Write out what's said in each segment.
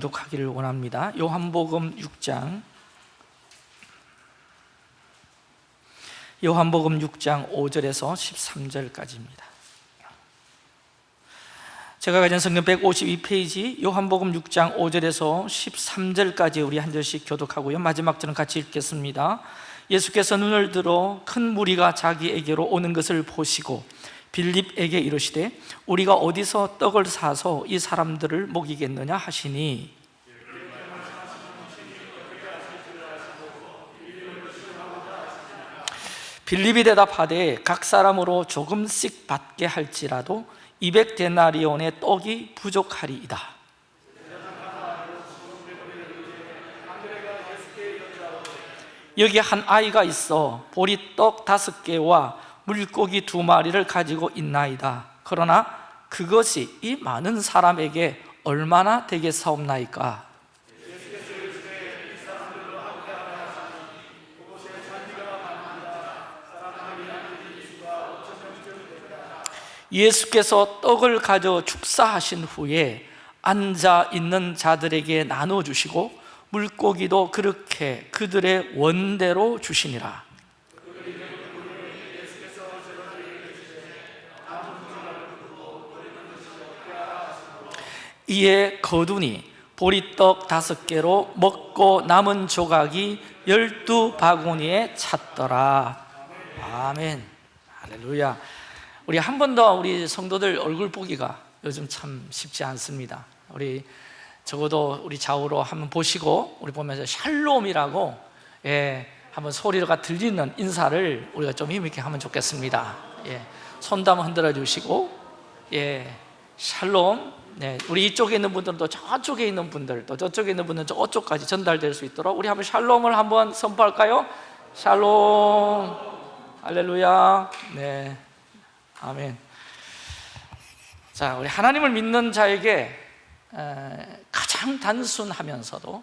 독하기를 원합니다. 요한복음 6장. 요한복음 6장 5절에서 13절까지입니다. 제가 가진 성경 152페이지 요한복음 6장 5절에서 13절까지 우리 한 절씩 교독하고요. 마지막 절은 같이 읽겠습니다. 예수께서 눈을 들어 큰 무리가 자기에게로 오는 것을 보시고 빌립에게 이르시되 우리가 어디서 떡을 사서 이 사람들을 먹이겠느냐 하시니? 빌립이 대답하되 각 사람으로 조금씩 받게 할지라도 200데나리온의 떡이 부족하리이다. 여기 한 아이가 있어. 보리떡 다섯 개와 물고기 두 마리를 가지고 있나이다. 그러나 그것이 이 많은 사람에게 얼마나 되겠사옵나이까? 예수께서 떡을 가져 축사하신 후에 앉아 있는 자들에게 나눠주시고 물고기도 그렇게 그들의 원대로 주시니라 이에 거두니 보리떡 다섯 개로 먹고 남은 조각이 열두 바구니에 찼더라. 아멘. 할렐루야. 우리 한 번 더 우리 성도들 얼굴 보기가 요즘 참 쉽지 않습니다. 우리 적어도 우리 좌우로 한번 보시고 우리 보면서 샬롬이라고 예, 한번 소리가 들리는 인사를 우리가 좀 힘있게 하면 좋겠습니다. 예, 손도 한번 흔들어 주시고 예, 샬롬 네, 우리 이쪽에 있는 분들은 또 저쪽에 있는 분들 또 저쪽에 있는 분들은 저쪽까지 전달될 수 있도록 우리 한번 샬롬을 한번 선포할까요? 샬롬. 할렐루야. 네, 아멘. 자, 우리 하나님을 믿는 자에게 가장 단순하면서도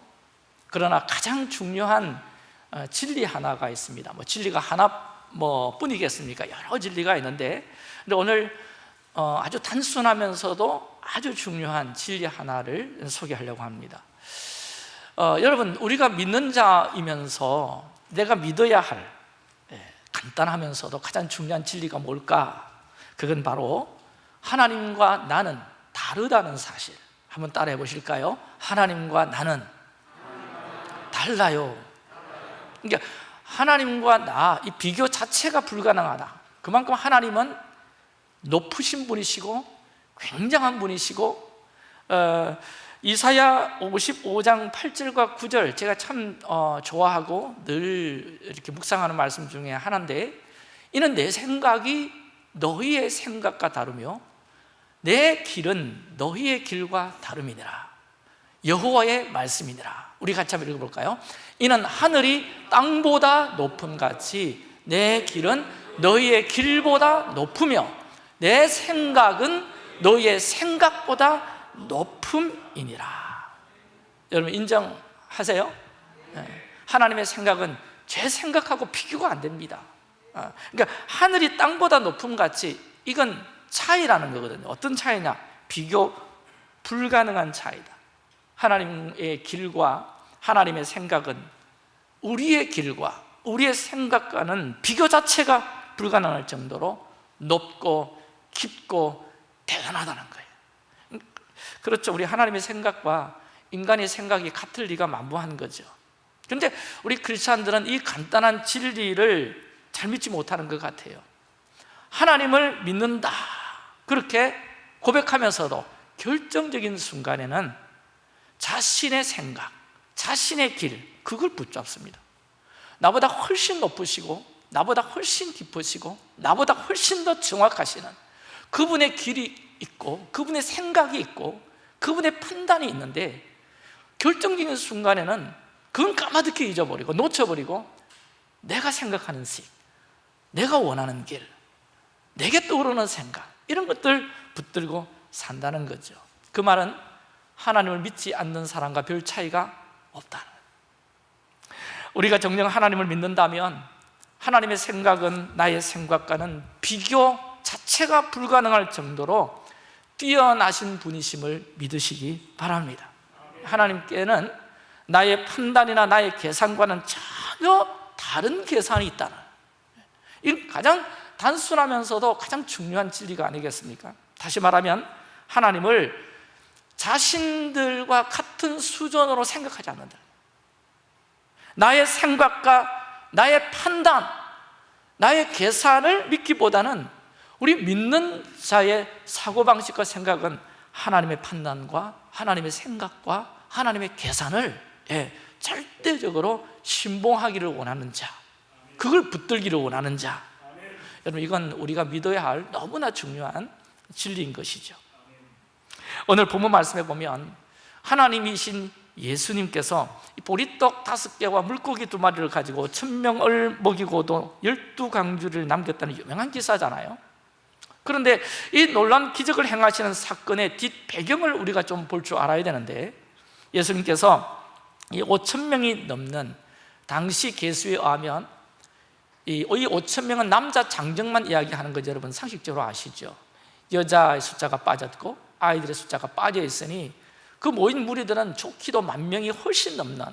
그러나 가장 중요한 어, 진리 하나가 있습니다. 뭐 진리가 하나 뭐 뿐이겠습니까? 여러 진리가 있는데. 근데 오늘 어, 아주 단순하면서도 아주 중요한 진리 하나를 소개하려고 합니다 어, 여러분 우리가 믿는 자이면서 내가 믿어야 할 예, 간단하면서도 가장 중요한 진리가 뭘까? 그건 바로 하나님과 나는 다르다는 사실 한번 따라해 보실까요? 하나님과 나는 달라요 그러니까 하나님과 나 이 비교 자체가 불가능하다 그만큼 하나님은 높으신 분이시고 굉장한 분이시고 어, 이사야 55장 8절과 9절 제가 참 어, 좋아하고 늘 이렇게 묵상하는 말씀 중에 하나인데 이는 내 생각이 너희의 생각과 다르며 내 길은 너희의 길과 다름이니라 여호와의 말씀이니라 우리 같이 한번 읽어볼까요? 이는 하늘이 땅보다 높음 같이 내 길은 너희의 길보다 높으며 내 생각은 너희의 생각보다 높음이니라. 여러분 인정하세요? 하나님의 생각은 제 생각하고 비교가 안 됩니다. 그러니까 하늘이 땅보다 높음 같이 이건 차이라는 거거든요. 어떤 차이냐? 비교 불가능한 차이다. 하나님의 길과 하나님의 생각은 우리의 길과 우리의 생각과는 비교 자체가 불가능할 정도로 높고 깊고 대단하다는 거예요. 그렇죠. 우리 하나님의 생각과 인간의 생각이 같을 리가 만무한 거죠. 그런데 우리 크리스찬들은 이 간단한 진리를 잘 믿지 못하는 것 같아요. 하나님을 믿는다. 그렇게 고백하면서도 결정적인 순간에는 자신의 생각, 자신의 길 그걸 붙잡습니다. 나보다 훨씬 높으시고 나보다 훨씬 깊으시고 나보다 훨씬 더 정확하시는 그분의 길이 있고 그분의 생각이 있고 그분의 판단이 있는데 결정적인 순간에는 그건 까마득히 잊어버리고 놓쳐버리고 내가 생각하는 식, 내가 원하는 길, 내게 떠오르는 생각 이런 것들 붙들고 산다는 거죠. 그 말은 하나님을 믿지 않는 사람과 별 차이가 없다는 우리가 정녕 하나님을 믿는다면 하나님의 생각은 나의 생각과는 비교 자체가 불가능할 정도로 뛰어나신 분이심을 믿으시기 바랍니다 하나님께는 나의 판단이나 나의 계산과는 전혀 다른 계산이 있다는 이 가장 단순하면서도 가장 중요한 진리가 아니겠습니까? 다시 말하면 하나님을 자신들과 같은 수준으로 생각하지 않는다 나의 생각과 나의 판단, 나의 계산을 믿기보다는 우리 믿는 자의 사고방식과 생각은 하나님의 판단과 하나님의 생각과 하나님의 계산을 예, 절대적으로 신봉하기를 원하는 자 그걸 붙들기를 원하는 자. 여러분 이건 우리가 믿어야 할 너무나 중요한 진리인 것이죠. 오늘 본문 말씀에 보면 하나님이신 예수님께서 보리떡 다섯 개와 물고기 두 마리를 가지고 천명을 먹이고도 열두 강주를 남겼다는 유명한 기사잖아요 그런데 이 놀란 기적을 행하시는 사건의 뒷 배경을 우리가 좀 볼 줄 알아야 되는데 예수님께서 이 5천 명이 넘는 당시 계수에 의하면 이 5천 명은 남자 장정만 이야기하는 거 여러분. 상식적으로 아시죠? 여자의 숫자가 빠졌고 아이들의 숫자가 빠져 있으니 그 모인 무리들은 좋기도 만 명이 훨씬 넘는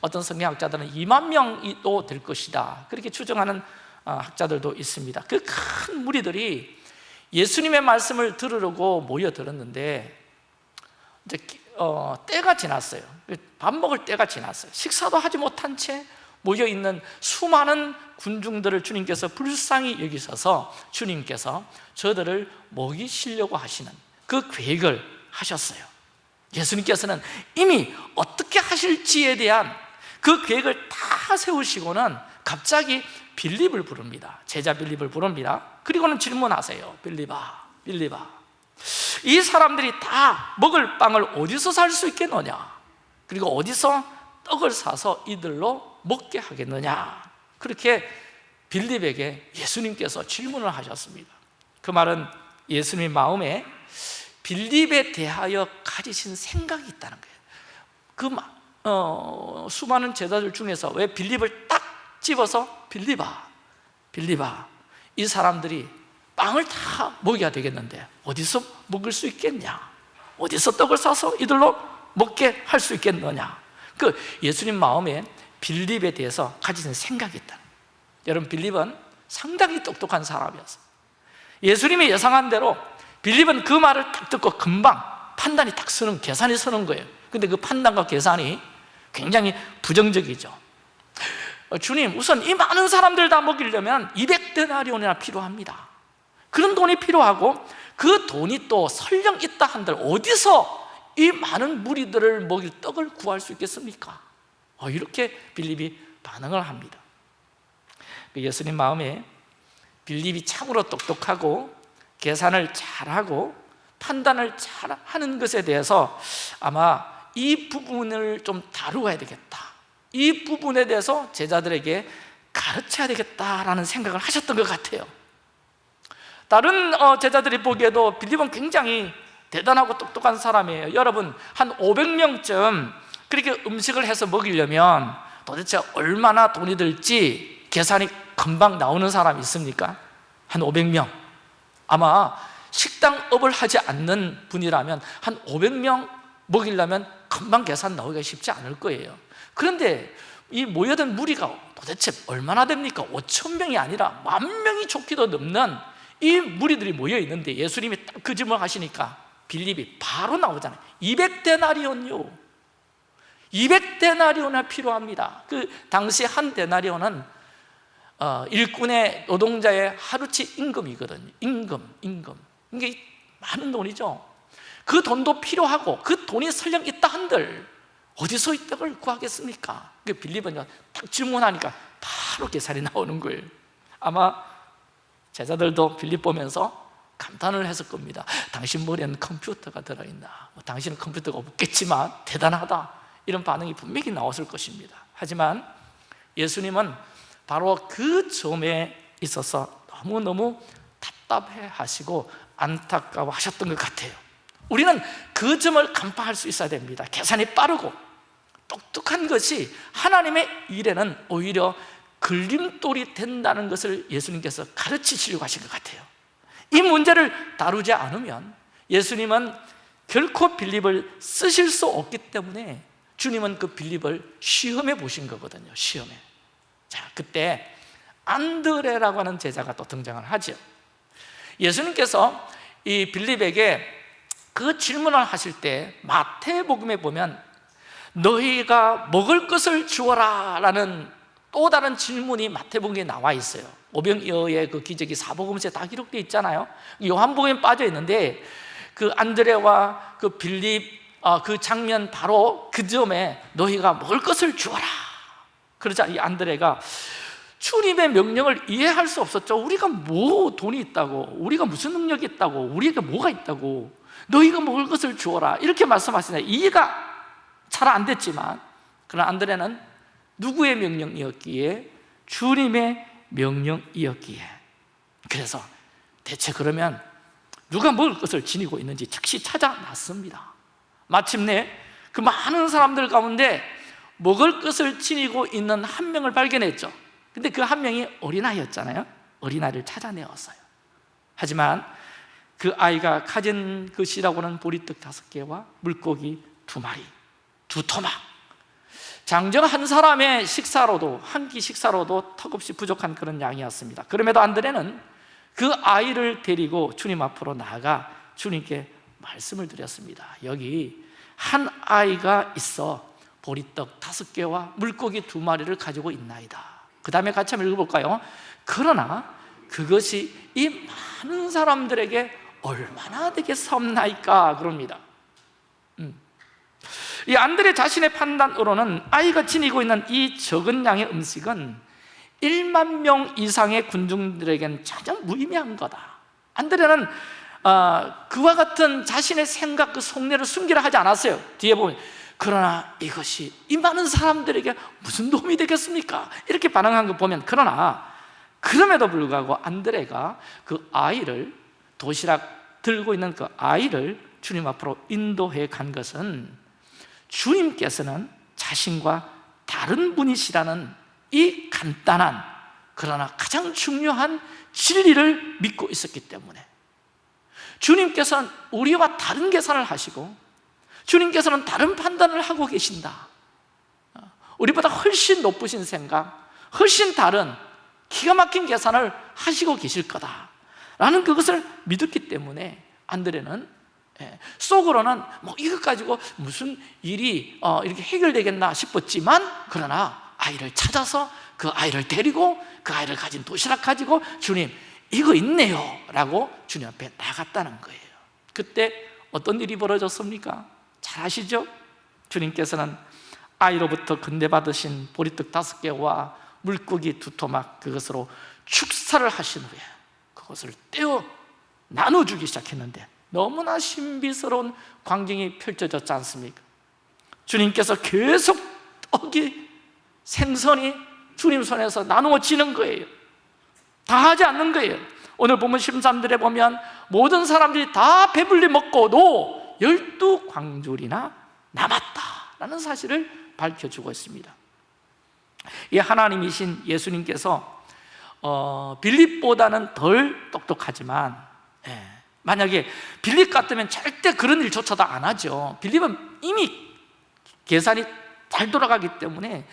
어떤 성경학자들은 2만 명이도 될 것이다. 그렇게 추정하는 어, 학자들도 있습니다. 그 큰 무리들이 예수님의 말씀을 들으려고 모여들었는데 이제 어, 때가 지났어요. 밥 먹을 때가 지났어요. 식사도 하지 못한 채 모여있는 수많은 군중들을 주님께서 불쌍히 여기셔서 주님께서 저들을 먹이시려고 하시는 그 계획을 하셨어요. 예수님께서는 이미 어떻게 하실지에 대한 그 계획을 다 세우시고는 갑자기 빌립을 부릅니다. 제자 빌립을 부릅니다. 그리고는 질문하세요. 빌립아 빌립아 이 사람들이 다 먹을 빵을 어디서 살 수 있겠느냐? 그리고 어디서 떡을 사서 이들로 먹게 하겠느냐? 그렇게 빌립에게 예수님께서 질문을 하셨습니다. 그 말은 예수님 마음에 빌립에 대하여 가지신 생각이 있다는 거예요. 그 어, 수많은 제자들 중에서 왜 빌립을 딱 집어서 빌립아 빌립아 이 사람들이 빵을 다 먹여야 되겠는데 어디서 먹을 수 있겠냐? 어디서 떡을 사서 이들로 먹게 할 수 있겠느냐? 그 예수님 마음에 빌립에 대해서 가지는 생각이 있다. 여러분 빌립은 상당히 똑똑한 사람이었어. 예수님이 예상한 대로 빌립은 그 말을 딱 듣고 금방 판단이 딱 서는 계산이 서는 거예요. 근데 그 판단과 계산이 굉장히 부정적이죠. 어, 주님 우선 이 많은 사람들 다 먹이려면 200데나리온이나 필요합니다. 그런 돈이 필요하고 그 돈이 또 설령 있다 한들 어디서 이 많은 무리들을 먹일 떡을 구할 수 있겠습니까? 어, 이렇게 빌립이 반응을 합니다. 그 예수님 마음에 빌립이 참으로 똑똑하고 계산을 잘하고 판단을 잘하는 것에 대해서 아마 이 부분을 좀 다루어야 되겠다 이 부분에 대해서 제자들에게 가르쳐야 되겠다라는 생각을 하셨던 것 같아요. 다른 어, 제자들이 보기에도 빌립은 굉장히 대단하고 똑똑한 사람이에요. 여러분 한 500명쯤 그렇게 음식을 해서 먹이려면 도대체 얼마나 돈이 들지 계산이 금방 나오는 사람이 있습니까? 한 500명. 아마 식당업을 하지 않는 분이라면 한 500명 먹이려면 금방 계산 나오기가 쉽지 않을 거예요 그런데 이 모여든 무리가 도대체 얼마나 됩니까? 5천 명이 아니라 만 명이 좋기도 넘는 이 무리들이 모여 있는데 예수님이 그 질문을 하시니까 빌립이 바로 나오잖아요. 200데나리온요. 200데나리온이 필요합니다. 그 당시 한 데나리온은 어, 일꾼의 노동자의 하루치 임금이거든요. 임금, 임금. 이게 많은 돈이죠. 그 돈도 필요하고 그 돈이 설령 있다 한들 어디서 이 떡을 구하겠습니까? 그 빌립은 딱 질문하니까 바로 계산이 나오는 거예요. 아마 제자들도 빌립 보면서 감탄을 했을 겁니다. 당신 머리에는 컴퓨터가 들어있나? 뭐 당신은 컴퓨터가 없겠지만 대단하다. 이런 반응이 분명히 나왔을 것입니다. 하지만 예수님은 바로 그 점에 있어서 너무너무 답답해 하시고 안타까워 하셨던 것 같아요 우리는 그 점을 간파할 수 있어야 됩니다. 계산이 빠르고 똑똑한 것이 하나님의 일에는 오히려 걸림돌이 된다는 것을 예수님께서 가르치시려고 하신 것 같아요. 이 문제를 다루지 않으면 예수님은 결코 빌립을 쓰실 수 없기 때문에 주님은 그 빌립을 시험해 보신 거거든요 시험에. 자 그때 안드레라고 하는 제자가 또 등장을 하죠. 예수님께서 이 빌립에게 그 질문을 하실 때 마태복음에 보면 너희가 먹을 것을 주어라 라는 또 다른 질문이 마태복음에 나와 있어요. 오병이어의 그 기적이 사복음서에 다 기록되어 있잖아요. 요한복음에 빠져 있는데 그 안드레와 그 빌립 어, 그 장면 바로 그 점에 너희가 먹을 것을 주어라. 그러자 이 안드레가 주님의 명령을 이해할 수 없었죠. 우리가 뭐 돈이 있다고 우리가 무슨 능력이 있다고 우리가 뭐가 있다고 너희가 먹을 것을 주어라. 이렇게 말씀하시네. 이해가 잘 안 됐지만 그러나 안드레는 누구의 명령이었기에? 주님의 명령이었기에. 그래서 대체 그러면 누가 먹을 것을 지니고 있는지 즉시 찾아났습니다. 마침내 그 많은 사람들 가운데 먹을 것을 지니고 있는 한 명을 발견했죠. 근데 그 한 명이 어린아이였잖아요. 어린아이를 찾아내었어요. 하지만 그 아이가 가진 것이라고는 보리떡 다섯 개와 물고기 두 마리 두 토막. 장정 한 사람의 식사로도 한 끼 식사로도 턱없이 부족한 그런 양이었습니다. 그럼에도 안드레는 그 아이를 데리고 주님 앞으로 나아가 주님께 말씀을 드렸습니다. 여기 한 아이가 있어 보리떡 다섯 개와 물고기 두 마리를 가지고 있나이다. 그 다음에 같이 한번 읽어볼까요? 그러나 그것이 이 많은 사람들에게 얼마나 되겠사옵나이까 그럽니다 음. 이 안드레 자신의 판단으로는 아이가 지니고 있는 이 적은 양의 음식은 1만 명 이상의 군중들에겐 전혀 무의미한 거다 안드레는 어, 그와 같은 자신의 생각 그 속내를 숨기려 하지 않았어요 뒤에 보면 그러나 이것이 이 많은 사람들에게 무슨 도움이 되겠습니까? 이렇게 반응한 거 보면 그러나 그럼에도 불구하고 안드레가 그 아이를 도시락 들고 있는 그 아이를 주님 앞으로 인도해 간 것은 주님께서는 자신과 다른 분이시라는 이 간단한 그러나 가장 중요한 진리를 믿고 있었기 때문에 주님께서는 우리와 다른 계산을 하시고 주님께서는 다른 판단을 하고 계신다. 우리보다 훨씬 높으신 생각 훨씬 다른 기가 막힌 계산을 하시고 계실 거다 라는 그것을 믿었기 때문에 안드레는 예, 속으로는 뭐 이것 가지고 무슨 일이 어, 이렇게 해결되겠나 싶었지만 그러나 아이를 찾아서 그 아이를 데리고 그 아이를 가진 도시락 가지고 주님 이거 있네요 라고 주님 앞에 나갔다는 거예요 그때 어떤 일이 벌어졌습니까? 잘 아시죠? 주님께서는 아이로부터 건네받으신 보리떡 다섯 개와 물고기 두 토막 그것으로 축사를 하신 후에 그것을 떼어 나눠주기 시작했는데 너무나 신비스러운 광경이 펼쳐졌지 않습니까? 주님께서 계속 떡이 생선이 주님 손에서 나누어지는 거예요. 다 하지 않는 거예요. 오늘 보면 13절에 보면 모든 사람들이 다 배불리 먹고도 열두 광줄이나 남았다라는 사실을 밝혀주고 있습니다. 이 하나님이신 예수님께서 어, 빌립보다는 덜 똑똑하지만 예, 만약에 빌립 같으면 절대 그런 일조차도 안 하죠. 빌립은 이미 계산이 잘 돌아가기 때문에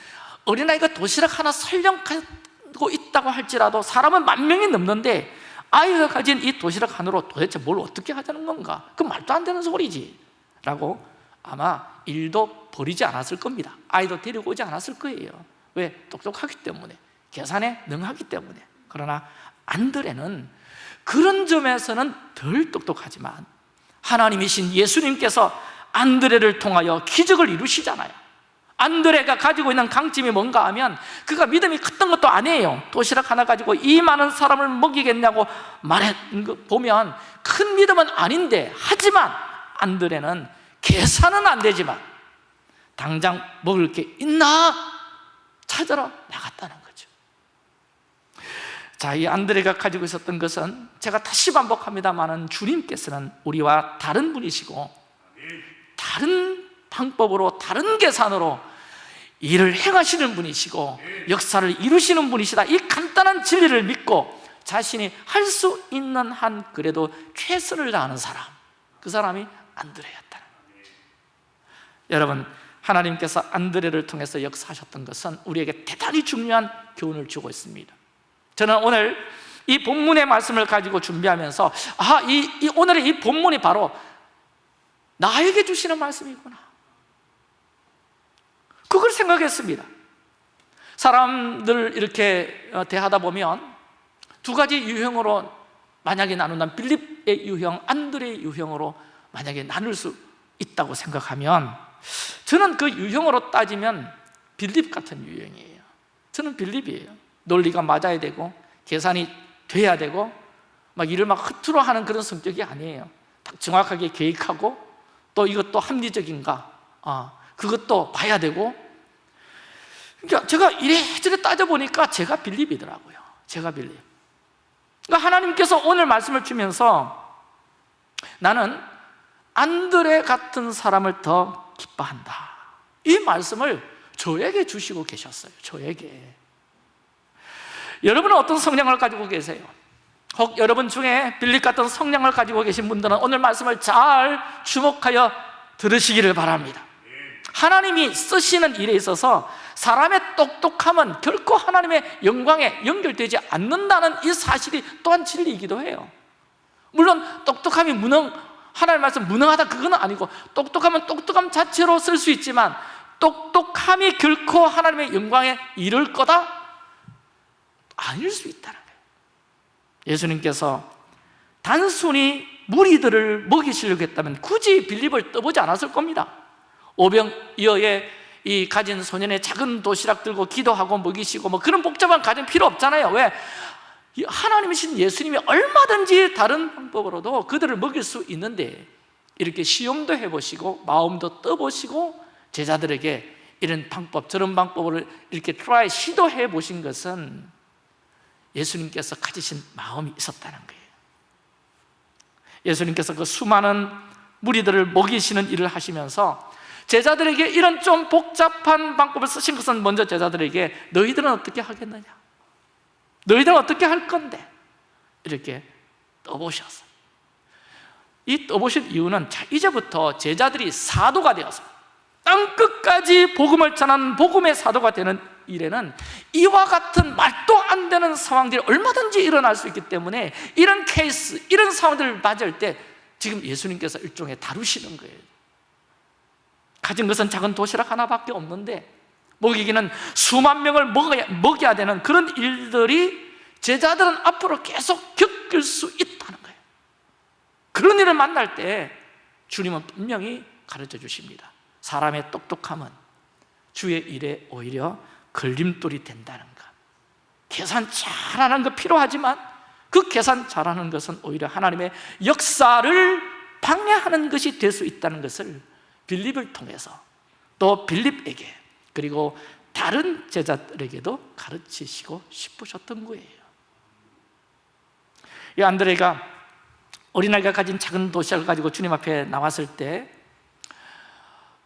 어린아이가 도시락 하나 설령 가지고 있다고 할지라도 사람은 만 명이 넘는데 아이가 가진 이 도시락 하나로 도대체 뭘 어떻게 하자는 건가? 그 말도 안 되는 소리지. 라고 아마 일도 버리지 않았을 겁니다. 아이도 데리고 오지 않았을 거예요. 왜? 똑똑하기 때문에 계산에 능하기 때문에. 그러나 안드레는 그런 점에서는 덜 똑똑하지만 하나님이신 예수님께서 안드레를 통하여 기적을 이루시잖아요. 안드레가 가지고 있는 강점이 뭔가 하면 그가 믿음이 컸던 것도 아니에요. 도시락 하나 가지고 이 많은 사람을 먹이겠냐고 말했는 거 보면 큰 믿음은 아닌데 하지만 안드레는 계산은 안 되지만 당장 먹을 게 있나 찾으러 나갔다는 거죠 자, 이 안드레가 가지고 있었던 것은 제가 다시 반복합니다만 주님께서는 우리와 다른 분이시고 다른 방법으로 다른 계산으로 일을 행하시는 분이시고 역사를 이루시는 분이시다. 이 간단한 진리를 믿고 자신이 할 수 있는 한 그래도 최선을 다하는 사람 그 사람이 안드레였다 여러분 하나님께서 안드레를 통해서 역사하셨던 것은 우리에게 대단히 중요한 교훈을 주고 있습니다 저는 오늘 이 본문의 말씀을 가지고 준비하면서 아, 이, 이 오늘의 이 본문이 바로 나에게 주시는 말씀이구나. 그걸 생각했습니다. 사람들 이렇게 어, 대하다 보면 두 가지 유형으로 만약에 나눈다면 빌립의 유형, 안드레의 유형으로 만약에 나눌 수 있다고 생각하면 저는 그 유형으로 따지면 빌립 같은 유형이에요. 저는 빌립이에요 논리가 맞아야 되고 계산이 돼야 되고 막 일을 막 흐트러 하는 그런 성격이 아니에요. 딱 정확하게 계획하고 또 이것도 합리적인가? 아, 그것도 봐야 되고. 그러니까 제가 이래저래 따져보니까 제가 빌립이더라고요. 제가 빌립. 그러니까 하나님께서 오늘 말씀을 주면서 나는 안드레 같은 사람을 더 기뻐한다. 이 말씀을 저에게 주시고 계셨어요. 저에게 여러분은 어떤 성향을 가지고 계세요? 혹 여러분 중에 빌립 같은 성향을 가지고 계신 분들은 오늘 말씀을 잘 주목하여 들으시기를 바랍니다 하나님이 쓰시는 일에 있어서 사람의 똑똑함은 결코 하나님의 영광에 연결되지 않는다는 이 사실이 또한 진리이기도 해요 물론 똑똑함이 무능, 하나님 말씀 무능하다 그건 아니고 똑똑하면 똑똑함 자체로 쓸 수 있지만 똑똑함이 결코 하나님의 영광에 이를 거다? 아닐 수 있다는 거예요. 예수님께서 단순히 무리들을 먹이시려고 했다면 굳이 빌립을 떠보지 않았을 겁니다. 오병이어의 이 가진 소년의 작은 도시락 들고 기도하고 먹이시고 뭐 그런 복잡한 과정 필요 없잖아요. 왜? 하나님이신 예수님이 얼마든지 다른 방법으로도 그들을 먹일 수 있는데 이렇게 시험도 해보시고 마음도 떠보시고 제자들에게 이런 방법 저런 방법을 이렇게 try 시도해 보신 것은 예수님께서 가지신 마음이 있었다는 거예요 예수님께서 그 수많은 무리들을 먹이시는 일을 하시면서 제자들에게 이런 좀 복잡한 방법을 쓰신 것은 먼저 제자들에게 너희들은 어떻게 하겠느냐? 너희들은 어떻게 할 건데? 이렇게 떠보셨어요 이 떠보신 이유는 자, 이제부터 제자들이 사도가 되어서 땅끝까지 복음을 전하는 복음의 사도가 되는 일에는 이와 같은 말도 안 되는 상황들이 얼마든지 일어날 수 있기 때문에 이런 케이스, 이런 상황들을 맞을 때 지금 예수님께서 일종의 다루시는 거예요. 가진 것은 작은 도시락 하나밖에 없는데 먹이기는 수만 명을 먹어야, 먹여야 되는 그런 일들이 제자들은 앞으로 계속 겪을 수 있다는 거예요. 그런 일을 만날 때 주님은 분명히 가르쳐 주십니다. 사람의 똑똑함은 주의 일에 오히려 걸림돌이 된다는 것. 계산 잘하는 거 필요하지만 그 계산 잘하는 것은 오히려 하나님의 역사를 방해하는 것이 될 수 있다는 것을 빌립을 통해서 또 빌립에게 그리고 다른 제자들에게도 가르치시고 싶으셨던 거예요. 이 안드레가 어린아이가 가진 작은 도시락을 가지고 주님 앞에 나왔을 때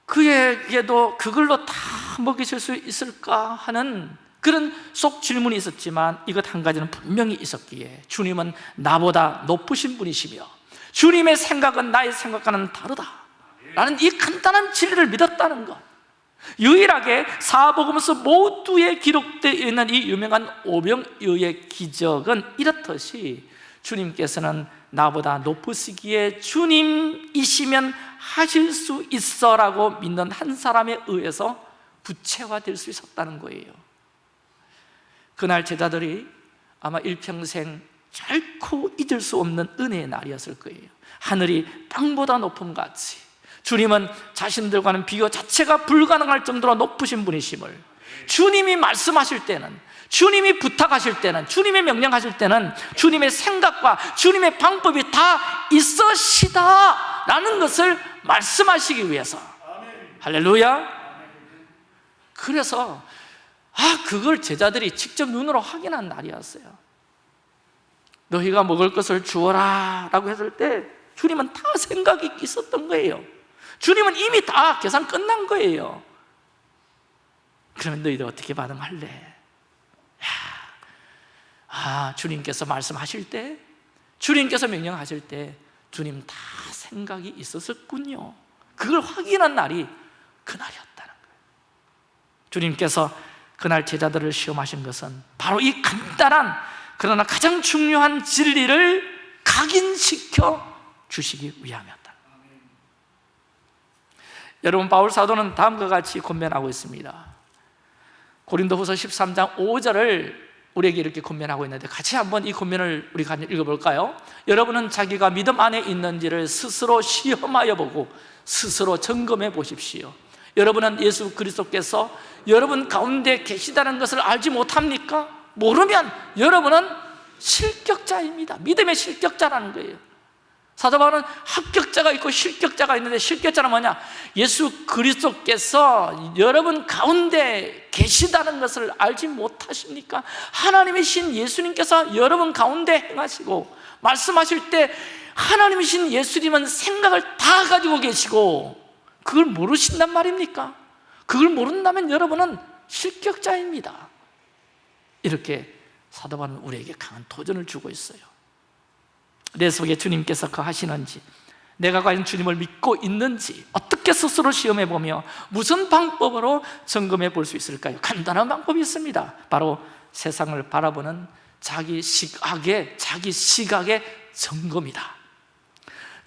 그에게도 그걸로 다 먹이실 수 있을까 하는 그런 속 질문이 있었지만 이것 한 가지는 분명히 있었기에 주님은 나보다 높으신 분이시며 주님의 생각은 나의 생각과는 다르다 라는 이 간단한 진리를 믿었다는 것. 유일하게 사복음서 모두에 기록되어 있는 이 유명한 오병이어의 기적은 이렇듯이 주님께서는 나보다 높으시기에 주님이시면 하실 수 있어라고 믿는 한 사람에 의해서 부채화될 수 있었다는 거예요. 그날 제자들이 아마 일평생 결코 잊을 수 없는 은혜의 날이었을 거예요. 하늘이 땅보다 높음 같이 주님은 자신들과는 비교 자체가 불가능할 정도로 높으신 분이심을 주님이 말씀하실 때는 주님이 부탁하실 때는 주님의 명령하실 때는 주님의 생각과 주님의 방법이 다 있으시다 라는 것을 말씀하시기 위해서. 할렐루야 그래서 아 그걸 제자들이 직접 눈으로 확인한 날이었어요. 너희가 먹을 것을 주어라 라고 했을 때 주님은 다 생각이 있었던 거예요. 주님은 이미 다 계산 끝난 거예요. 그러면 너희들 어떻게 반응할래? 야, 아 주님께서 말씀하실 때 주님께서 명령하실 때 주님 다 생각이 있었군요. 그걸 확인한 날이 그날이었다는 거예요 주님께서 그날 제자들을 시험하신 것은 바로 이 간단한 그러나 가장 중요한 진리를 각인시켜 주시기 위함이었다. 여러분 바울 사도는 다음과 같이 권면하고 있습니다. 고린도후서 13장 5절을 우리에게 이렇게 권면하고 있는데 같이 한번 이 권면을 우리 같이 읽어볼까요? 여러분은 자기가 믿음 안에 있는지를 스스로 시험하여 보고 스스로 점검해 보십시오 여러분은 예수 그리스도께서 여러분 가운데 계시다는 것을 알지 못합니까? 모르면 여러분은 실격자입니다 믿음의 실격자라는 거예요 사도 바울은 합격자가 있고 실격자가 있는데 실격자는 뭐냐? 예수 그리스도께서 여러분 가운데 계시다는 것을 알지 못하십니까? 하나님이신 예수님께서 여러분 가운데 행하시고 말씀하실 때 하나님이신 예수님은 생각을 다 가지고 계시고 그걸 모르신단 말입니까? 그걸 모른다면 여러분은 실격자입니다 이렇게 사도 바울은 우리에게 강한 도전을 주고 있어요 내 속에 주님께서 거하시는지 내가 과연 주님을 믿고 있는지 어떻게 스스로 시험해 보며 무슨 방법으로 점검해 볼 수 있을까요? 간단한 방법이 있습니다 바로 세상을 바라보는 자기 시각의 자기 시각의 점검이다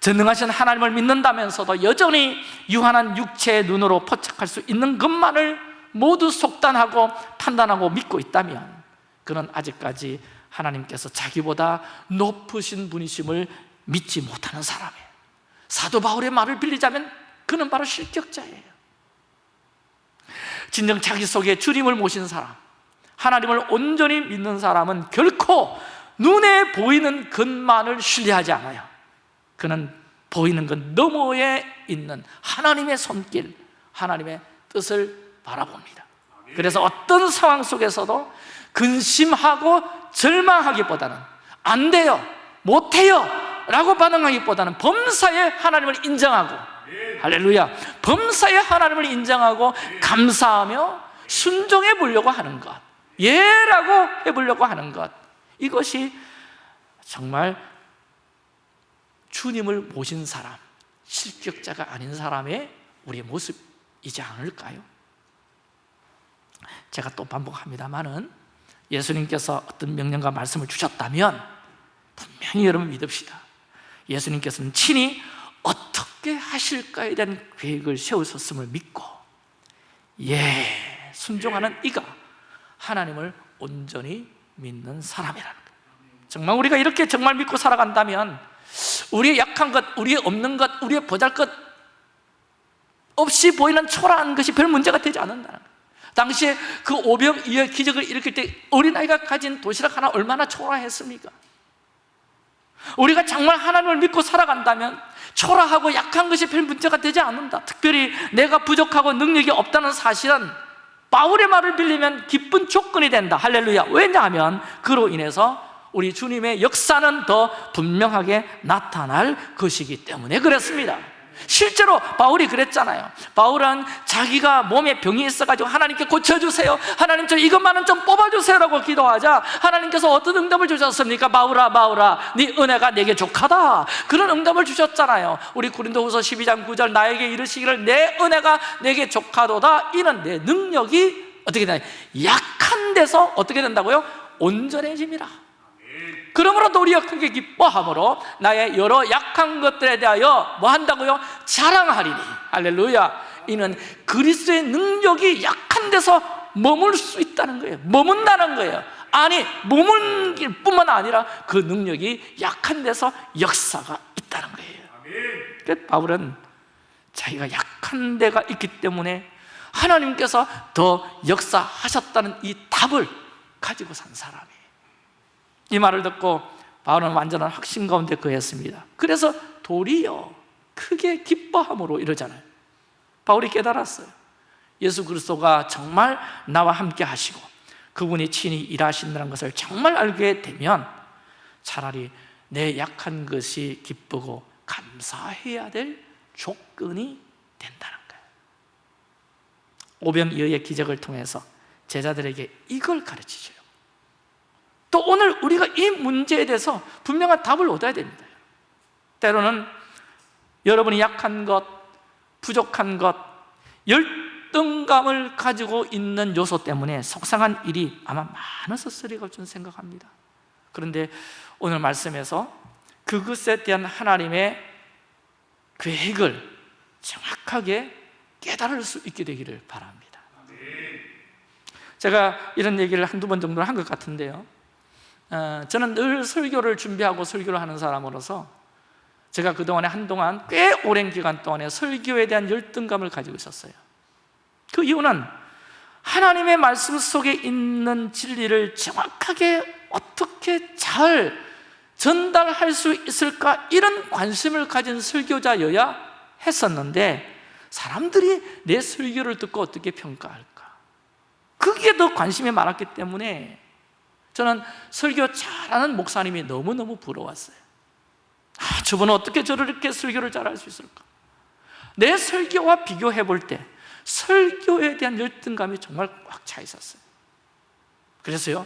전능하신 하나님을 믿는다면서도 여전히 유한한 육체의 눈으로 포착할 수 있는 것만을 모두 속단하고 판단하고 믿고 있다면 그는 아직까지 하나님께서 자기보다 높으신 분이심을 믿지 못하는 사람이에요. 사도 바울의 말을 빌리자면 그는 바로 실격자예요. 진정 자기 속에 주님을 모신 사람 하나님을 온전히 믿는 사람은 결코 눈에 보이는 것만을 신뢰하지 않아요 그는 보이는 것 너머에 있는 하나님의 손길 하나님의 뜻을 바라봅니다. 그래서 어떤 상황 속에서도 근심하고 절망하기보다는 안 돼요, 못해요 라고 반응하기보다는 범사에 하나님을 인정하고 할렐루야 범사에 하나님을 인정하고 감사하며 순종해 보려고 하는 것 예라고 해보려고 하는 것 이것이 정말 주님을 모신 사람 실격자가 아닌 사람의 우리의 모습이지 않을까요? 제가 또 반복합니다만은 예수님께서 어떤 명령과 말씀을 주셨다면 분명히 여러분 믿읍시다 예수님께서는 친히 어떻게 하실까에 대한 계획을 세우셨음을 믿고 예, 순종하는 이가 하나님을 온전히 믿는 사람이라는 거예요 정말 우리가 이렇게 정말 믿고 살아간다면 우리의 약한 것, 우리의 없는 것, 우리의 보잘 것 없이 보이는 초라한 것이 별 문제가 되지 거예요. 당시에 그 오병이의 기적을 일으킬 때 어린아이가 가진 도시락 하나 얼마나 초라했습니까? 우리가 정말 하나님을 믿고 살아간다면 초라하고 약한 것이 별 문제가 되지 않는다. 특별히 내가 부족하고 능력이 없다는 사실은 바울의 말을 빌리면 기쁜 조건이 된다. 할렐루야. 왜냐하면 그로 인해서 우리 주님의 역사는 더 분명하게 나타날 것이기 때문에 그렇습니다. 실제로 바울이 그랬잖아요. 바울은 자기가 몸에 병이 있어가지고 하나님께 고쳐주세요. 하나님 저 이것만은 좀 뽑아주세요 라고 기도하자 하나님께서 어떤 응답을 주셨습니까? 바울아 바울아 네 은혜가 내게 족하다. 그런 응답을 주셨잖아요. 우리 고린도후서 12장 9절 나에게 이르시기를 내 은혜가 내게 족하도다. 이는 내 능력이 어떻게 되냐 약한 데서 어떻게 된다고요? 온전해짐이라 그러므로 우리가 크게 기뻐함으로 나의 여러 약한 것들에 대하여 뭐 한다고요? 자랑하리니. 할렐루야. 이는 그리스도의 능력이 약한 데서 머물 수 있다는 거예요. 머문다는 거예요. 아니 머물길 뿐만 아니라 그 능력이 약한 데서 역사가 있다는 거예요. 그래서 바울은 자기가 약한 데가 있기 때문에 하나님께서 더 역사하셨다는 이 답을 가지고 산 사람이에요 이 말을 듣고 바울은 완전한 확신 가운데 거했습니다. 그래서 도리어 크게 기뻐함으로 이러잖아요. 바울이 깨달았어요. 예수 그리스도가 정말 나와 함께 하시고 그분이 친히 일하신다는 것을 정말 알게 되면 차라리 내 약한 것이 기쁘고 감사해야 될 조건이 된다는 거예요. 오병이어의 기적을 통해서 제자들에게 이걸 가르치죠 또 오늘 우리가 이 문제에 대해서 분명한 답을 얻어야 됩니다. 때로는 여러분이 약한 것, 부족한 것 열등감을 가지고 있는 요소 때문에 속상한 일이 아마 많았었으리라고 저는 생각합니다. 그런데 오늘 말씀에서 그것에 대한 하나님의 계획을 정확하게 깨달을 수 있게 되기를 바랍니다. 제가 이런 얘기를 한두 번 정도는 한것 같은데요. 어, 저는 늘 설교를 준비하고 설교를 하는 사람으로서 제가 그동안에 한동안 꽤 오랜 기간 동안에 설교에 대한 열등감을 가지고 있었어요. 그 이유는 하나님의 말씀 속에 있는 진리를 정확하게 어떻게 잘 전달할 수 있을까 이런 관심을 가진 설교자여야 했었는데 사람들이 내 설교를 듣고 어떻게 평가할까? 그게 더 관심이 많았기 때문에 저는 설교 잘하는 목사님이 너무너무 부러웠어요. 아, 저분은 어떻게 저렇게 설교를 잘할 수 있을까? 내 설교와 비교해 볼 때 설교에 대한 열등감이 정말 꽉 차 있었어요. 그래서요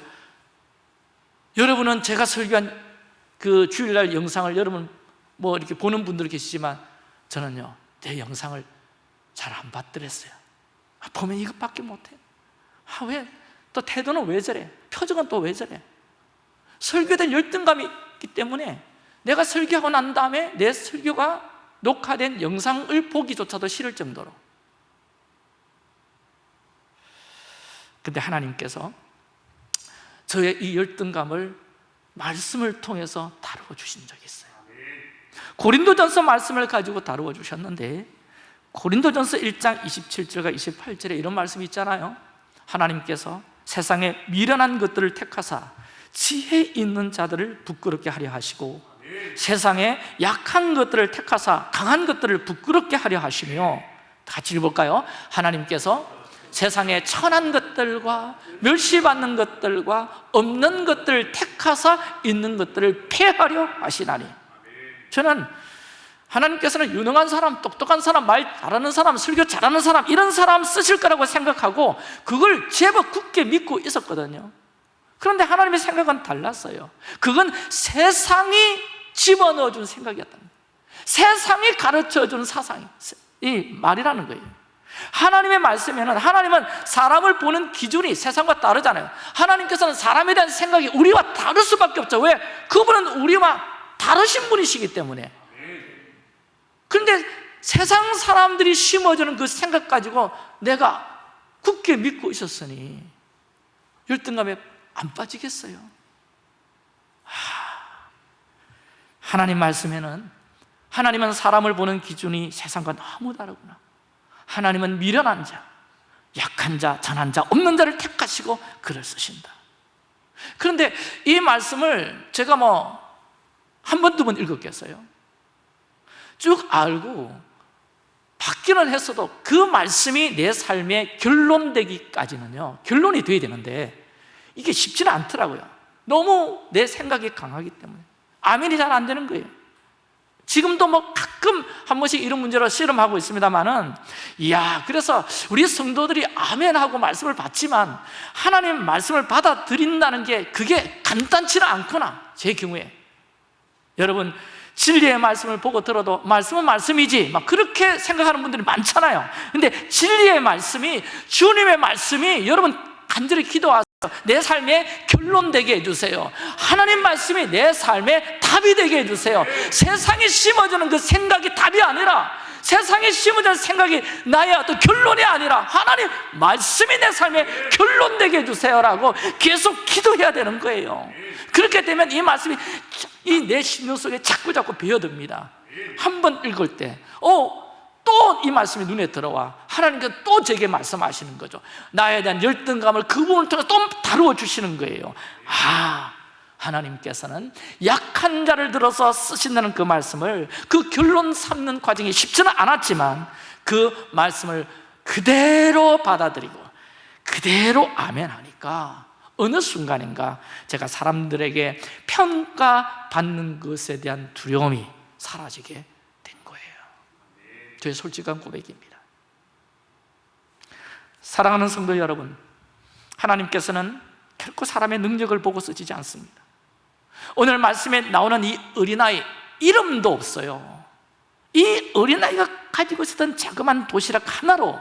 여러분은 제가 설교한 그 주일날 영상을 여러분 뭐 이렇게 보는 분들 계시지만 저는요 내 영상을 잘 안 봤더랬어요. 아, 보면 이것밖에 못해. 아, 왜? 또 태도는 왜 저래? 표정은 또 왜 저래? 대한 열등감이 있기 때문에 내가 설교하고 난 다음에 내 설교가 녹화된 영상을 보기조차도 싫을 정도로 근데 하나님께서 저의 이 열등감을 말씀을 통해서 다루어 주신 적이 있어요 고린도전서 말씀을 가지고 다루어 주셨는데 고린도전서 1장 27절과 28절에 이런 말씀이 있잖아요 하나님께서 세상에 미련한 것들을 택하사 지혜 있는 자들을 부끄럽게 하려 하시고 세상에 약한 것들을 택하사 강한 것들을 부끄럽게 하려 하시며 같이 읽어볼까요? 하나님께서 세상에 천한 것들과 멸시받는 것들과 없는 것들을 택하사 있는 것들을 폐하려 하시나니 저는 하나님께서는 유능한 사람, 똑똑한 사람, 말 잘하는 사람, 설교 잘하는 사람 이런 사람 쓰실 거라고 생각하고 그걸 제법 굳게 믿고 있었거든요. 그런데 하나님의 생각은 달랐어요. 그건 세상이 집어넣어 준 생각이었다 세상이 가르쳐 준 사상이 이 말이라는 거예요. 하나님의 말씀에는 하나님은 사람을 보는 기준이 세상과 다르잖아요. 하나님께서는 사람에 대한 생각이 우리와 다를 수밖에 없죠. 왜? 그분은 우리와 다르신 분이시기 때문에 그런데 세상 사람들이 심어주는 그 생각 가지고 내가 굳게 믿고 있었으니 열등감에 안 빠지겠어요. 하나님 말씀에는 하나님은 사람을 보는 기준이 세상과 너무 다르구나. 하나님은 미련한 자, 약한 자, 전한 자, 없는 자를 택하시고 글을 쓰신다. 그런데 이 말씀을 제가 뭐 한 번, 두 번 읽었겠어요? 쭉 알고 받기는 했어도 그 말씀이 내 삶의 결론되기까지는요 결론이 돼야 되는데 이게 쉽지는 않더라고요. 너무 내 생각이 강하기 때문에. 아멘이 잘 안 되는 거예요. 지금도 뭐 가끔 한 번씩 이런 문제로 씨름하고 있습니다만은 이야 그래서 우리 성도들이 아멘하고 말씀을 받지만 하나님 말씀을 받아들인다는 게 그게 간단치는 않구나 제 경우에. 여러분 진리의 말씀을 보고 들어도 말씀은 말씀이지. 막 그렇게 생각하는 분들이 많잖아요. 근데 진리의 말씀이 주님의 말씀이 여러분 간절히 기도하세요. 내 삶의 결론 되게 해주세요. 하나님 말씀이 내 삶의 답이 되게 해주세요. 세상에 심어주는 그 생각이 답이 아니라 세상에 심어주는 생각이 나의 어떤 결론이 아니라 하나님 말씀이 내 삶의 결론 되게 해주세요라고 계속 기도해야 되는 거예요. 그렇게 되면 이 말씀이 이 내 심령 속에 자꾸 자꾸 배어듭니다. 한 번 읽을 때 어, 또이 말씀이 눈에 들어와. 하나님께서 또 제게 말씀하시는 거죠. 나에 대한 열등감을 그 부분을 통해 또 다루어 주시는 거예요. 아 하나님께서는 약한 자를 들어서 쓰신다는 그 말씀을 그 결론 삼는 과정이 쉽지는 않았지만 그 말씀을 그대로 받아들이고 그대로 아멘 하니까 어느 순간인가 제가 사람들에게 평가받는 것에 대한 두려움이 사라지게 된 거예요. 저의 솔직한 고백입니다. 사랑하는 성도 여러분 하나님께서는 결코 사람의 능력을 보고 쓰시지 않습니다 오늘 말씀에 나오는 이 어린아이 이름도 없어요 이 어린아이가 가지고 있었던 자그마한 도시락 하나로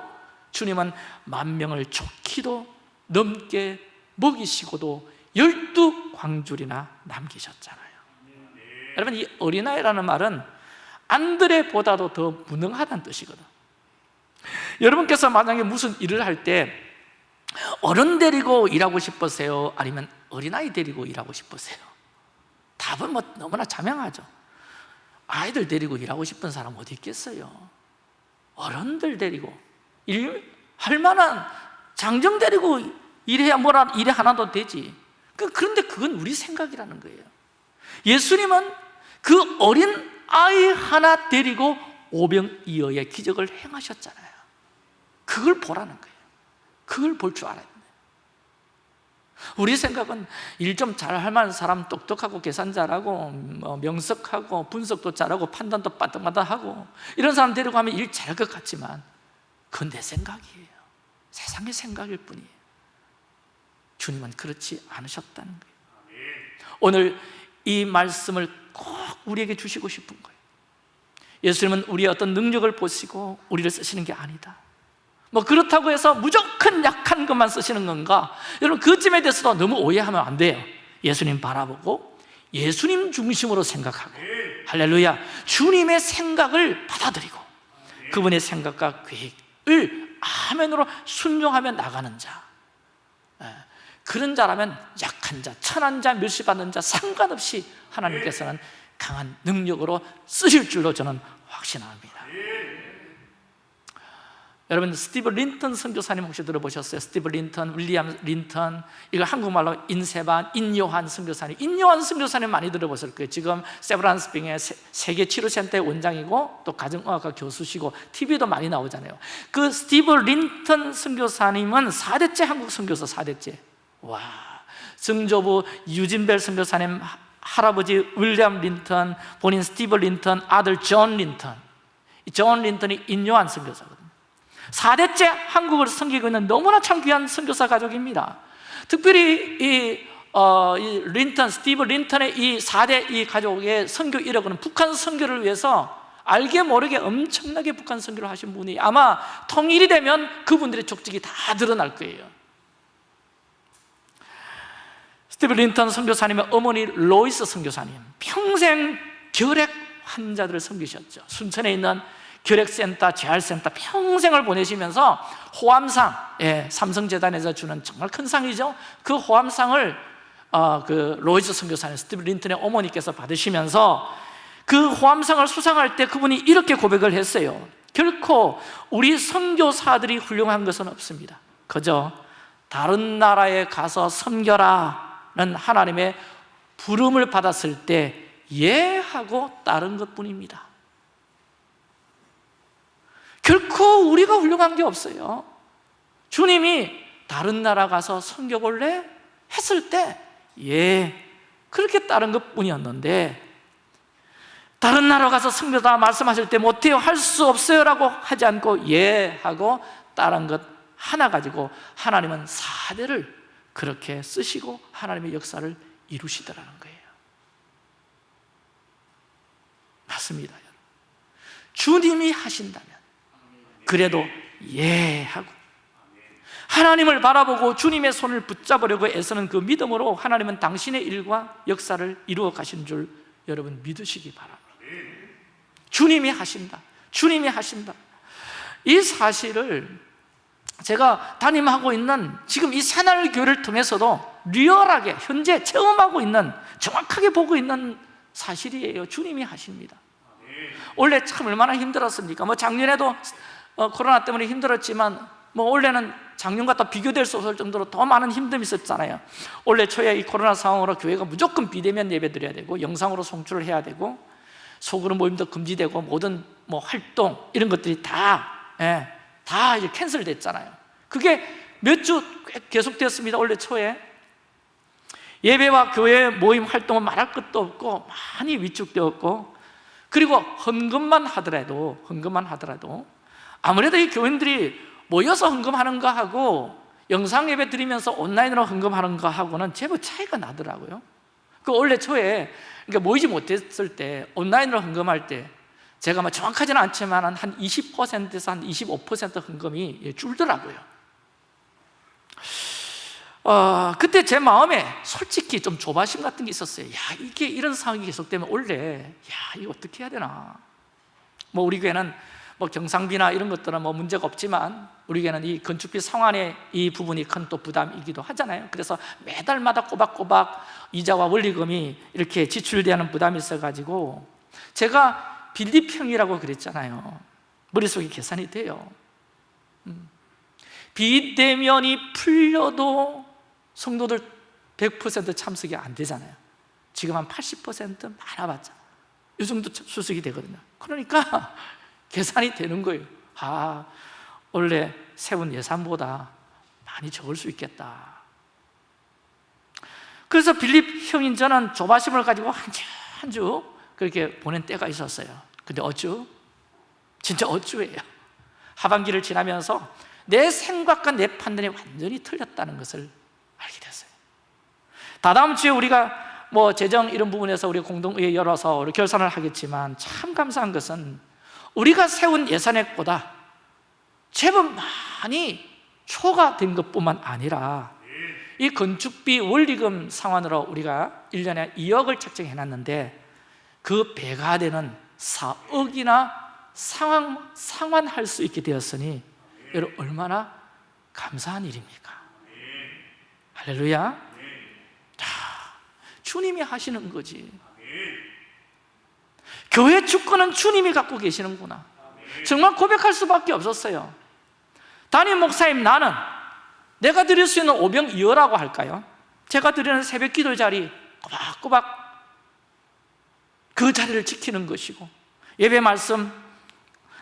주님은 만 명을 좋기도 넘게 먹이시고도 열두 광줄이나 남기셨잖아요 여러분 이 어린아이라는 말은 안드레보다도 더 무능하다는 뜻이거든 여러분께서 만약에 무슨 일을 할 때 어른 데리고 일하고 싶으세요? 아니면 어린아이 데리고 일하고 싶으세요? 답은 뭐 너무나 자명하죠. 아이들 데리고 일하고 싶은 사람 어디 있겠어요? 어른들 데리고 일 할 만한 장정 데리고 일해야 뭐라 일에 하나도 되지. 그- 그런데 그건 우리 생각이라는 거예요. 예수님은 그 어린 아이 하나 데리고 오병이어의 기적을 행하셨잖아요. 그걸 보라는 거예요. 그걸 볼 줄 알아야 돼요 우리 생각은 일 좀 잘할 만한 사람 똑똑하고 계산 잘하고 뭐 명석하고 분석도 잘하고 판단도 빠딱빠딱하고 이런 사람 데리고 하면 일 잘할 것 같지만 그건 내 생각이에요. 세상의 생각일 뿐이에요. 주님은 그렇지 않으셨다는 거예요. 오늘 이 말씀을 꼭 우리에게 주시고 싶은 거예요. 예수님은 우리의 어떤 능력을 보시고 우리를 쓰시는 게 아니다 뭐 그렇다고 해서 무조건 약한 것만 쓰시는 건가? 여러분 그 점에 대해서도 너무 오해하면 안 돼요. 예수님 바라보고 예수님 중심으로 생각하고. 할렐루야. 주님의 생각을 받아들이고 그분의 생각과 계획을 아멘으로 순종하며 나가는 자. 예, 그런 자라면 약한 자, 천한 자, 멸시받는 자 상관없이 하나님께서는 강한 능력으로 쓰실 줄로 저는 확신합니다 여러분 스티브 린턴 선교사님 혹시 들어보셨어요? 스티브 린턴, 윌리엄 린턴 이거 한국말로 인세반, 인요한 선교사님. 인요한 선교사님 많이 들어보실 거예요. 지금 세브란스병원의 세- 세계 진료센터의 원장이고 또 가정의학과 교수시고 TV도 많이 나오잖아요. 그 스티브 린턴 선교사님은 4대째 한국 선교사 4대째. 와 증조부 유진 벨 선교사님 하- 할아버지 윌리엄 린턴 본인 스티브 린턴 아들 존 린턴. 이 존 린턴이 인요한 선교사거든요 4대째 한국을 섬기고 있는 너무나 참 귀한 선교사 가족입니다. 특별히 이, 어, 이 린턴, 스티브 린턴의 이 4대 이 가족의 선교 이력은 북한 선교를 위해서 알게 모르게 엄청나게 북한 선교를 하신 분이 아마 통일이 되면 그분들의 족적이 다 드러날 거예요. 스티브 린턴 선교사님의 어머니 로이스 선교사님 평생 결핵 환자들을 섬기셨죠. 순천에 있는 결핵센터, 재활센터 평생을 보내시면서 호암상, 예, 삼성재단에서 주는 정말 큰 상이죠. 그 호암상을 어, 그 로이스 선교사님, 스티브 린턴의 어머니께서 받으시면서 그 호암상을 수상할 때 그분이 이렇게 고백을 했어요. 결코 우리 선교사들이 훌륭한 것은 없습니다. 그저 다른 나라에 가서 섬겨라는 하나님의 부름을 받았을 때 예 하고 따른 것뿐입니다 결코 우리가 훌륭한 게 없어요 주님이 다른 나라 가서 섬겨볼래? 했을 때 예, 그렇게 따른 것 뿐이었는데 다른 나라 가서 섬겨다 말씀하실 때 못해요 할 수 없어요 라고 하지 않고 예 하고 따른 것 하나 가지고 하나님은 사대를 그렇게 쓰시고 하나님의 역사를 이루시더라는 거예요 맞습니다. 주님이 하신다면 그래도 예 하고 하나님을 바라보고 주님의 손을 붙잡으려고 애쓰는 그 믿음으로 하나님은 당신의 일과 역사를 이루어 가시는 줄 여러분 믿으시기 바랍니다. 주님이 하신다. 주님이 하신다. 이 사실을 제가 담임하고 있는 지금 이 새날 교회를 통해서도 리얼하게 현재 체험하고 있는 정확하게 보고 있는 사실이에요. 주님이 하십니다. 원래 참 얼마나 힘들었습니까? 뭐 작년에도 어, 코로나 때문에 힘들었지만 뭐 올해는 작년과 또 비교될 수 없을 정도로 더 많은 힘듦이 있었잖아요. 올해 초에 이 코로나 상황으로 교회가 무조건 비대면 예배 드려야 되고 영상으로 송출을 해야 되고 소그룹 모임도 금지되고 모든 뭐 활동 이런 것들이 다, 예, 다 캔슬됐잖아요. 그게 몇 주 계속되었습니다 올해 초에. 예배와 교회 모임 활동은 말할 것도 없고 많이 위축되었고 그리고 헌금만 하더라도 헌금만 하더라도 아무래도 이 교인들이 모여서 헌금하는 거 하고 영상 예배 드리면서 온라인으로 헌금하는 거 하고는 제법 차이가 나더라고요. 그 원래 초에 그러니까 모이지 못했을 때 온라인으로 헌금할 때 제가 뭐 정확하지는 않지만 한 20%에서 한 25% 헌금이 예, 줄더라고요. 어, 그때 제 마음에 솔직히 좀 조바심 같은 게 있었어요. 야 이게 이런 상황이 계속되면 원래 야 이거 어떻게 해야 되나? 뭐 우리 교회는 뭐 경상비나 이런 것들은 뭐 문제가 없지만 우리 교회는 이 건축비 상환의 이 부분이 큰 또 부담이기도 하잖아요. 그래서 매달마다 꼬박꼬박 이자와 원리금이 이렇게 지출되는 부담이 있어가지고 제가 빌립형이라고 그랬잖아요. 머릿속에 계산이 돼요. 음. 비대면이 풀려도 성도들 100% 참석이 안 되잖아요. 지금 한 80% 많아봤자 이 정도 수석이 되거든요. 그러니까 계산이 되는 거예요. 아 원래 세운 예산보다 많이 적을 수 있겠다. 그래서 빌립 형인 저는 조바심을 가지고 한 주 한 주 그렇게 보낸 때가 있었어요. 근데 어쭈? 진짜 어쭈예요. 하반기를 지나면서 내 생각과 내 판단이 완전히 틀렸다는 것을 알게 됐어요. 다다음 주에 우리가 뭐 재정 이런 부분에서 우리 공동의회 열어서 우리 결산을 하겠지만 참 감사한 것은 우리가 세운 예산액보다 제법 많이 초과된 것뿐만 아니라 이 건축비 원리금 상환으로 우리가 1년에 2억을 책정해 놨는데 그 배가 되는 4억이나 상환, 상환할 수 있게 되었으니 여러분 얼마나 감사한 일입니까? 할렐루야 자, 주님이 하시는 거지 교회 주권은 주님이 갖고 계시는구나. 정말 고백할 수밖에 없었어요. 담임 목사님 나는 내가 드릴 수 있는 오병이어라고 할까요? 제가 드리는 새벽 기도 자리 꼬박꼬박 그 자리를 지키는 것이고 예배 말씀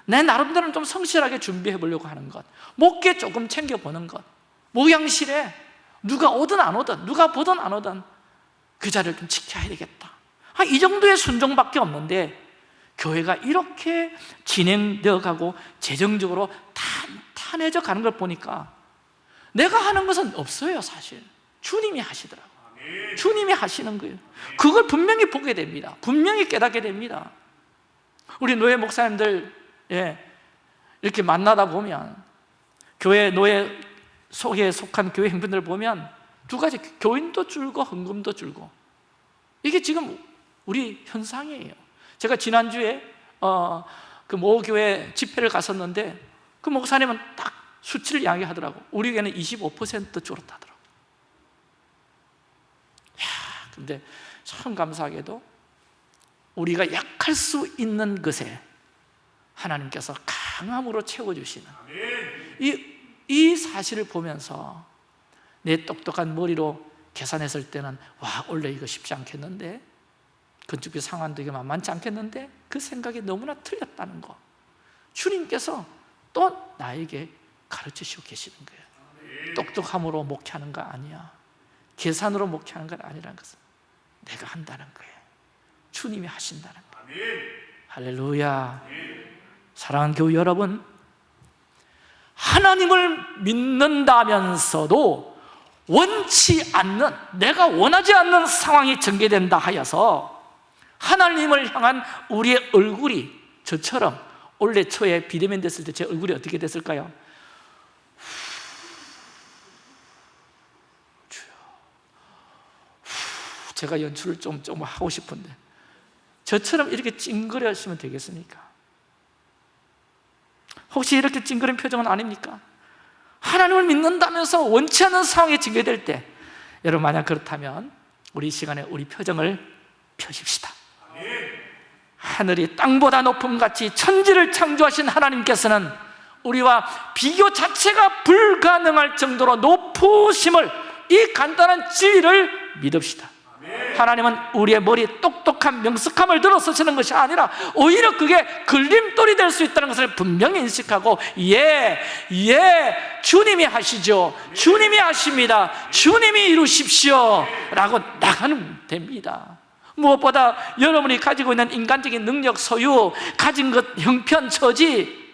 내 나름대로는 좀 성실하게 준비해 보려고 하는 것 목계 조금 챙겨보는 것 모양실에 누가 오든 안 오든 누가 보든 안 오든 그 자리를 좀 지켜야 되겠다. 아, 이 정도의 순종밖에 없는데 교회가 이렇게 진행되어 가고 재정적으로 탄탄해져 가는 걸 보니까 내가 하는 것은 없어요 사실. 주님이 하시더라고. 주님이 하시는 거예요. 그걸 분명히 보게 됩니다. 분명히 깨닫게 됩니다. 우리 노예 목사님들 예, 이렇게 만나다 보면 교회 노예 속에 속한 교회 행분들 보면 두 가지 교인도 줄고 헌금도 줄고. 이게 지금 우리 현상이에요. 제가 지난주에 어, 그 모 교회 집회를 갔었는데 그 목사님은 딱 수치를 이야기하더라고. 우리 교회는 25% 줄었다더라고. 야, 근데 참 감사하게도 우리가 약할 수 있는 것에 하나님께서 강함으로 채워주시는 이, 이 사실을 보면서 내 똑똑한 머리로 계산했을 때는 와 원래 이거 쉽지 않겠는데 건축비 상환도 이게 만만치 않겠는데 그 생각이 너무나 틀렸다는 거. 주님께서 또 나에게 가르치시고 계시는 거예요. 똑똑함으로 목회하는 거 아니야. 계산으로 목회하는 건 아니라는 것은 내가 한다는 거예요. 주님이 하신다는 거예요. 할렐루야. 사랑하는 교우 여러분 하나님을 믿는다면서도 원치 않는 내가 원하지 않는 상황이 전개된다 하여서 하나님을 향한 우리의 얼굴이 저처럼 올해 초에 비대면 됐을 때 제 얼굴이 어떻게 됐을까요? 제가 연출을 좀, 좀 하고 싶은데 저처럼 이렇게 찡그려 하시면 되겠습니까? 혹시 이렇게 찡그린 표정은 아닙니까? 하나님을 믿는다면서 원치 않는 상황이 전개될 때 여러분 만약 그렇다면 우리 시간에 우리 표정을 펴십시다 하늘이 땅보다 높음 같이 천지를 창조하신 하나님께서는 우리와 비교 자체가 불가능할 정도로 높으심을 이 간단한 진리를 믿읍시다. 하나님은 우리의 머리에 똑똑한 명석함을 들어 쓰시는 것이 아니라 오히려 그게 걸림돌이 될 수 있다는 것을 분명히 인식하고 예, 예, 주님이 하시죠. 주님이 하십니다. 주님이 이루십시오. 라고 나가면 됩니다 무엇보다 여러분이 가지고 있는 인간적인 능력, 소유, 가진 것, 형편, 처지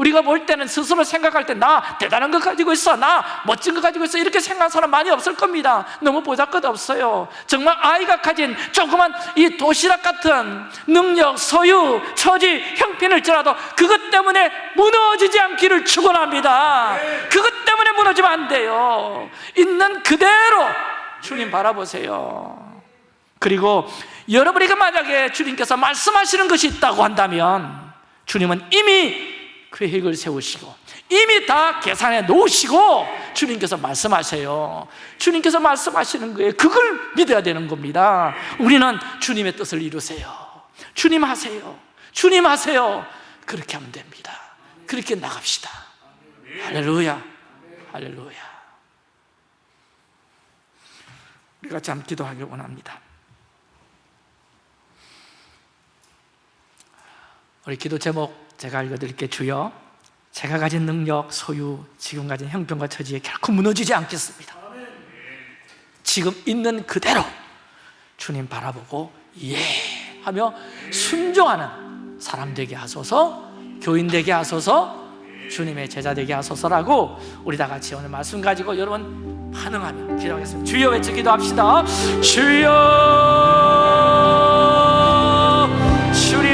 우리가 볼 때는 스스로 생각할 때 나 대단한 것 가지고 있어 나 멋진 것 가지고 있어 이렇게 생각하는 사람 많이 없을 겁니다. 너무 보잘것 없어요. 정말 아이가 가진 조그만 이 도시락 같은 능력, 소유, 처지, 형편을지라도 그것 때문에 무너지지 않기를 축원합니다. 그것 때문에 무너지면 안 돼요. 있는 그대로 주님 바라보세요 그리고 여러분에게 만약에 주님께서 말씀하시는 것이 있다고 한다면 주님은 이미 계획을 세우시고 이미 다 계산해 놓으시고 주님께서 말씀하세요. 주님께서 말씀하시는 거예요 그걸 믿어야 되는 겁니다. 우리는 주님의 뜻을 이루세요. 주님 하세요. 주님 하세요. 그렇게 하면 됩니다. 그렇게 나갑시다. 할렐루야. 할렐루야. 우리 같이 한번 기도하길 원합니다 우리 기도 제목 제가 읽어드릴게요. 주여 제가 가진 능력, 소유, 지금 가진 형편과 처지에 결코 무너지지 않겠습니다. 지금 있는 그대로 주님 바라보고 예 하며 순종하는 사람 되게 하소서 교인 되게 하소서 주님의 제자 되게 하소서라고 우리 다 같이 오늘 말씀 가지고 여러분 반응하며 기도하겠습니다. 주여 외쳐 기도합시다. 주여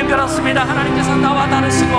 그렇습니다. 하나님께서 나와 다르시고